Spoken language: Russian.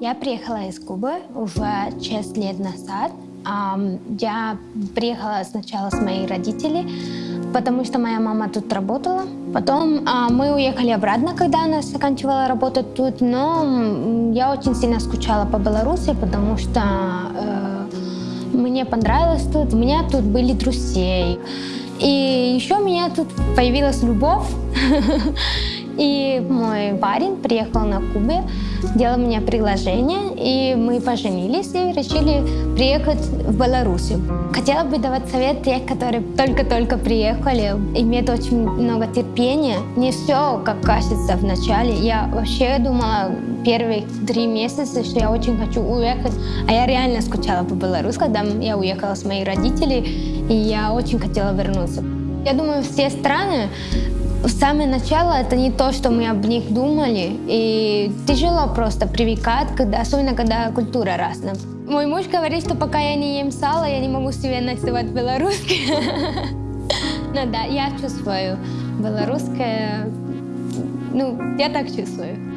Я приехала из Кубы уже 6 лет назад. Я приехала сначала с моими родителями, потому что моя мама тут работала. Потом а, мы уехали обратно, когда она заканчивала работать тут, но я очень сильно скучала по Беларуси, потому что э, мне понравилось тут, у меня тут были друзья. И еще у меня тут появилась любовь. И мой парень приехал на Кубе, сделал мне приглашение, и мы поженились и решили приехать в Беларусь. Хотела бы давать совет тех, которые только-только приехали, иметь очень много терпения. Не все, как кажется в начале. Я вообще думала первые три месяца, что я очень хочу уехать, а я реально скучала по Беларуси, когда я уехала с моими родителями, и я очень хотела вернуться. Я думаю, все страны с самого начала это не то, что мы об них думали. И тяжело просто привыкать, когда, особенно когда культура разная. Мой муж говорит, что пока я не ем сало, я не могу себе называть белорусский. Ну да, я чувствую белорусское. Ну, я так чувствую.